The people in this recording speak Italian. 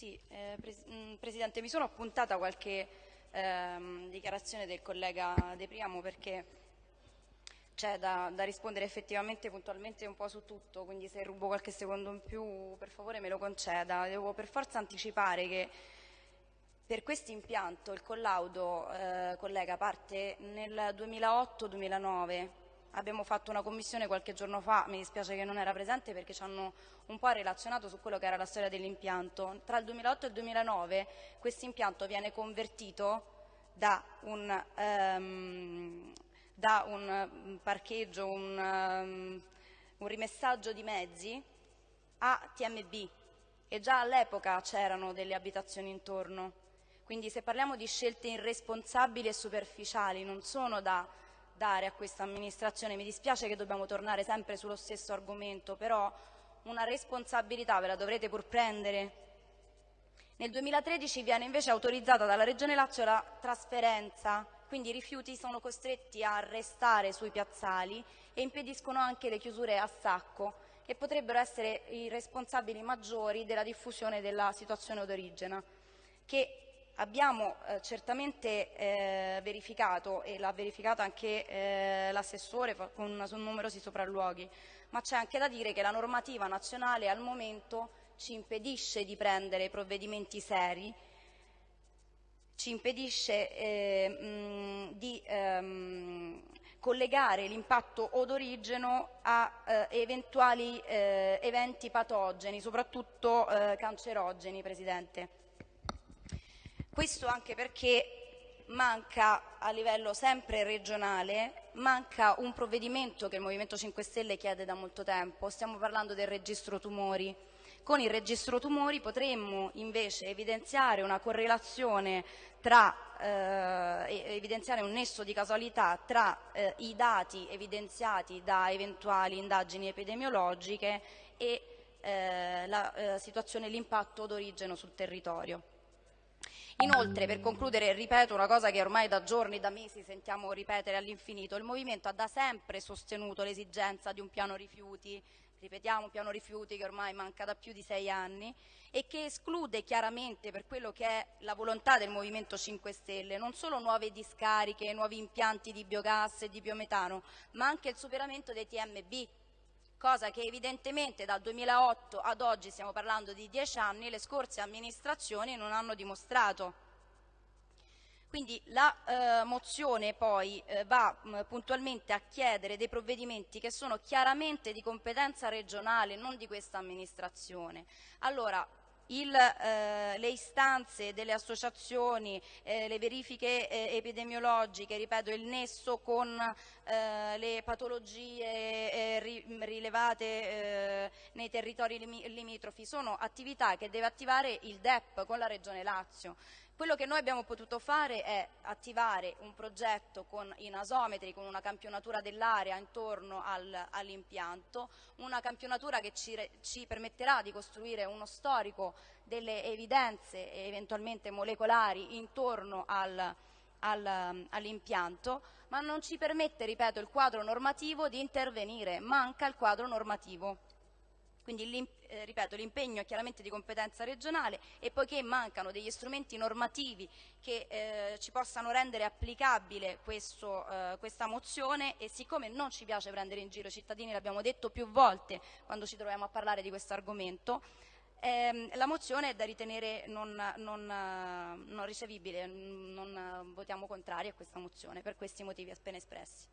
Sì, eh, pres mm, Presidente, mi sono appuntata qualche ehm, dichiarazione del collega De Priamo perché c'è da, da, rispondere effettivamente puntualmente un po' su tutto, quindi se rubo qualche secondo in più per favore me lo conceda. Devo per forza anticipare che per questo impianto il collaudo, eh, collega, parte nel 2008-2009 Abbiamo fatto una commissione qualche giorno fa, mi dispiace che non era presente perché ci hanno un po' relazionato su quello che era la storia dell'impianto. Tra il 2008 e il 2009 questo impianto viene convertito da un, um, da un parcheggio, un, um, un rimessaggio di mezzi a TMB e già all'epoca c'erano delle abitazioni intorno. Quindi se parliamo di scelte irresponsabili e superficiali non sono da dare a questa amministrazione. Mi dispiace che dobbiamo tornare sempre sullo stesso argomento, però una responsabilità ve la dovrete pur prendere. Nel 2013 viene invece autorizzata dalla Regione Lazio la trasferenza, quindi i rifiuti sono costretti a restare sui piazzali e impediscono anche le chiusure a sacco, che potrebbero essere i responsabili maggiori della diffusione della situazione odorigena, che Abbiamo eh, certamente eh, verificato, e l'ha verificato anche eh, l'assessore con, su numerosi sopralluoghi, ma c'è anche da dire che la normativa nazionale al momento ci impedisce di prendere provvedimenti seri, ci impedisce eh, mh, di ehm, collegare l'impatto odorigeno a eh, eventuali eh, eventi patogeni, soprattutto cancerogeni, Presidente. Questo anche perché manca a livello sempre regionale, manca un provvedimento che il Movimento 5 Stelle chiede da molto tempo, stiamo parlando del registro tumori. Con il registro tumori potremmo invece evidenziare una correlazione tra, eh, evidenziare un nesso di casualità tra eh, i dati evidenziati da eventuali indagini epidemiologiche e eh, la eh, situazione, l'impatto d'origine sul territorio. Inoltre, per concludere, ripeto una cosa che ormai da giorni, da mesi sentiamo ripetere all'infinito, il Movimento ha da sempre sostenuto l'esigenza di un piano rifiuti, ripetiamo un piano rifiuti che ormai manca da più di sei anni e che esclude chiaramente per quello che è la volontà del Movimento 5 Stelle non solo nuove discariche, nuovi impianti di biogas e di biometano, ma anche il superamento dei TMB, cosa che evidentemente dal 2008 ad oggi, stiamo parlando di dieci anni, le scorse amministrazioni non hanno dimostrato. Quindi la eh, mozione poi eh, va mh, puntualmente a chiedere dei provvedimenti che sono chiaramente di competenza regionale, non di questa amministrazione. Allora, il, eh, le istanze delle associazioni, eh, le verifiche eh, epidemiologiche, ripeto il nesso con eh, le patologie eh, ri, rilevate eh, nei territori limitrofi sono attività che deve attivare il DEP con la Regione Lazio. Quello che noi abbiamo potuto fare è attivare un progetto con i nasometri, con una campionatura dell'area intorno al, all'impianto, una campionatura che ci, ci, permetterà di costruire uno storico delle evidenze eventualmente molecolari intorno al, al, all'impianto, ma non ci permette, ripeto, il quadro normativo di intervenire, manca il quadro normativo. Quindi, eh, ripeto, l'impegno è chiaramente di competenza regionale e poiché mancano degli strumenti normativi che eh, ci possano rendere applicabile questo, eh, questa mozione e siccome non ci piace prendere in giro i cittadini, l'abbiamo detto più volte quando ci troviamo a parlare di questo argomento, ehm, la mozione è da ritenere non, non, non ricevibile, non votiamo contrari a questa mozione per questi motivi appena espressi.